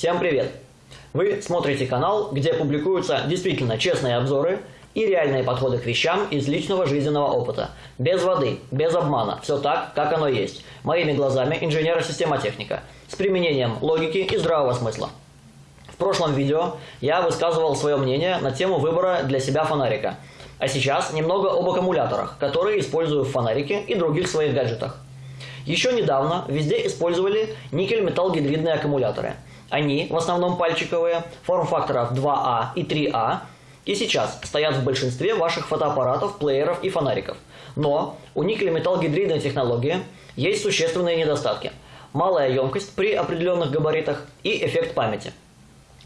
Всем привет! Вы смотрите канал, где публикуются действительно честные обзоры и реальные подходы к вещам из личного жизненного опыта. Без воды, без обмана, все так, как оно есть. Моими глазами инженера-системотехника. С применением логики и здравого смысла. В прошлом видео я высказывал свое мнение на тему выбора для себя фонарика. А сейчас немного об аккумуляторах, которые использую в фонарике и других своих гаджетах. Еще недавно везде использовали никель-металл-гидридные аккумуляторы. Они, в основном пальчиковые, форм-факторов 2А и 3А, и сейчас стоят в большинстве ваших фотоаппаратов, плееров и фонариков. Но у никель-металл-гидридной технологии есть существенные недостатки. Малая емкость при определенных габаритах и эффект памяти.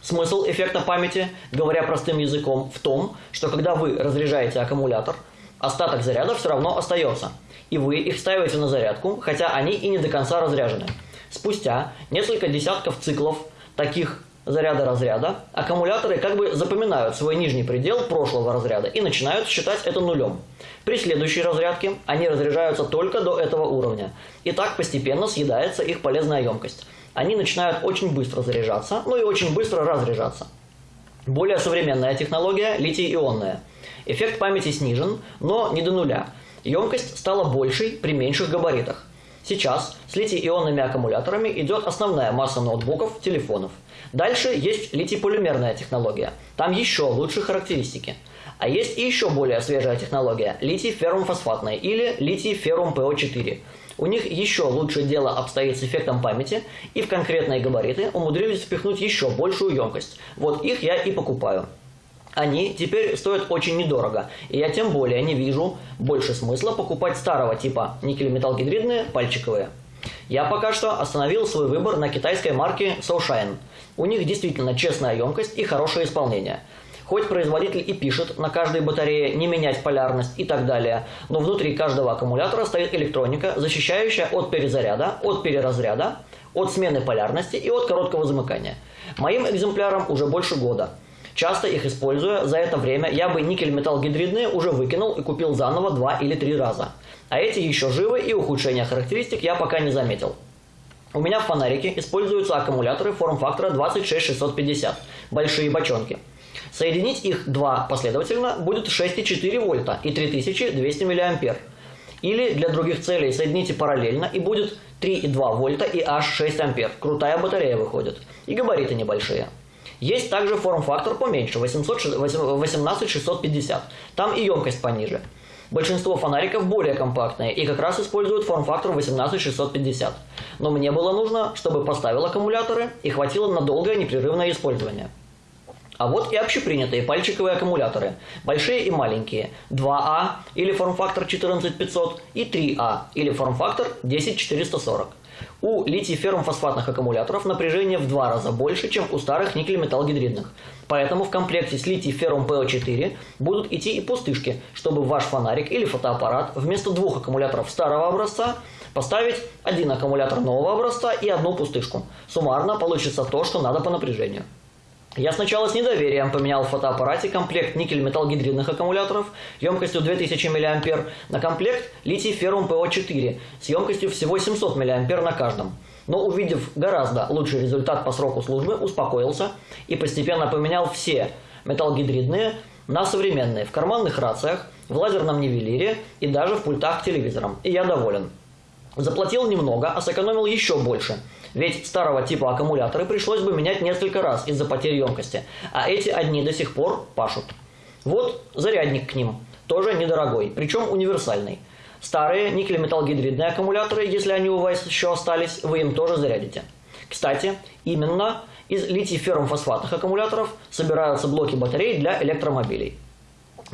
Смысл эффекта памяти, говоря простым языком, в том, что когда вы разряжаете аккумулятор, остаток заряда все равно остается – и вы их ставите на зарядку, хотя они и не до конца разряжены. Спустя несколько десятков циклов таких заряда-разряда, аккумуляторы как бы запоминают свой нижний предел прошлого разряда и начинают считать это нулем. При следующей разрядке они разряжаются только до этого уровня. И так постепенно съедается их полезная емкость. Они начинают очень быстро заряжаться, ну и очень быстро разряжаться. Более современная технология – литий-ионная. Эффект памяти снижен, но не до нуля – Емкость стала большей при меньших габаритах. Сейчас с литий-ионными аккумуляторами идет основная масса ноутбуков, телефонов. Дальше есть литий-полимерная технология. Там еще лучше характеристики. А есть и еще более свежая технология – литий-феррум-фосфатная или литий-феррум-ПО4. У них еще лучше дело обстоит с эффектом памяти, и в конкретные габариты умудрились впихнуть еще большую емкость. Вот их я и покупаю они теперь стоят очень недорого, и я тем более не вижу больше смысла покупать старого типа никель-металл-гидридные пальчиковые. Я пока что остановил свой выбор на китайской марке SoShine. У них действительно честная емкость и хорошее исполнение. Хоть производитель и пишет на каждой батарее не менять полярность и так далее, но внутри каждого аккумулятора стоит электроника, защищающая от перезаряда, от переразряда, от смены полярности и от короткого замыкания. Моим экземплярам уже больше года – Часто их используя, за это время я бы никель-металл-гидридные уже выкинул и купил заново два или три раза. А эти еще живы и ухудшения характеристик я пока не заметил. У меня в фонарике используются аккумуляторы форм-фактора 26650, большие бочонки. Соединить их два последовательно будет 6,4 вольта и 3200 мА. Или для других целей соедините параллельно и будет 3,2 вольта и аж 6 ампер. Крутая батарея выходит. И габариты небольшие. Есть также форм-фактор поменьше, 18650. Там и емкость пониже. Большинство фонариков более компактные и как раз используют форм-фактор 18650. Но мне было нужно, чтобы поставил аккумуляторы и хватило на долгое непрерывное использование. А вот и общепринятые пальчиковые аккумуляторы, большие и маленькие, 2А или форм-фактор 14500 и 3А или форм-фактор 10440. У литий-феррум-фосфатных аккумуляторов напряжение в два раза больше, чем у старых никель-металл-гидридных. Поэтому в комплекте с литий-феррум-ПО4 будут идти и пустышки, чтобы ваш фонарик или фотоаппарат вместо двух аккумуляторов старого образца поставить один аккумулятор нового образца и одну пустышку. Суммарно получится то, что надо по напряжению. Я сначала с недоверием поменял в фотоаппарате комплект никель-металл-гидридных аккумуляторов емкостью 2000 мА на комплект литий-феррум ПО4 с емкостью всего 700 мА на каждом. Но увидев гораздо лучший результат по сроку службы, успокоился и постепенно поменял все металлогидридные на современные в карманных рациях, в лазерном нивелире и даже в пультах к телевизорам. И я доволен. Заплатил немного, а сэкономил еще больше. Ведь старого типа аккумуляторы пришлось бы менять несколько раз из-за потери емкости, а эти одни до сих пор пашут. Вот зарядник к ним, тоже недорогой, причем универсальный. Старые никель-металл-гидридные аккумуляторы, если они у вас еще остались, вы им тоже зарядите. Кстати, именно из литий-феррум-фосфатных аккумуляторов собираются блоки батарей для электромобилей.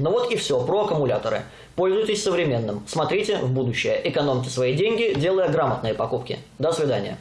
Ну вот и все про аккумуляторы. Пользуйтесь современным, смотрите в будущее, экономьте свои деньги, делая грамотные покупки. До свидания.